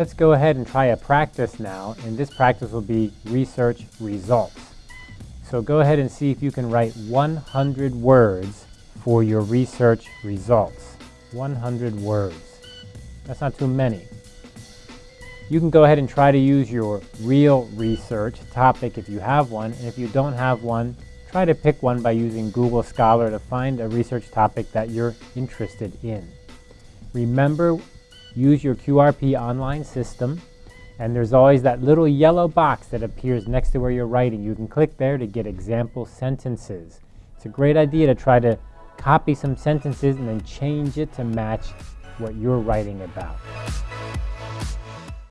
Let's go ahead and try a practice now, and this practice will be research results. So go ahead and see if you can write 100 words for your research results. 100 words. That's not too many. You can go ahead and try to use your real research topic if you have one, and if you don't have one, try to pick one by using Google Scholar to find a research topic that you're interested in. Remember, use your QRP online system, and there's always that little yellow box that appears next to where you're writing. You can click there to get example sentences. It's a great idea to try to copy some sentences and then change it to match what you're writing about.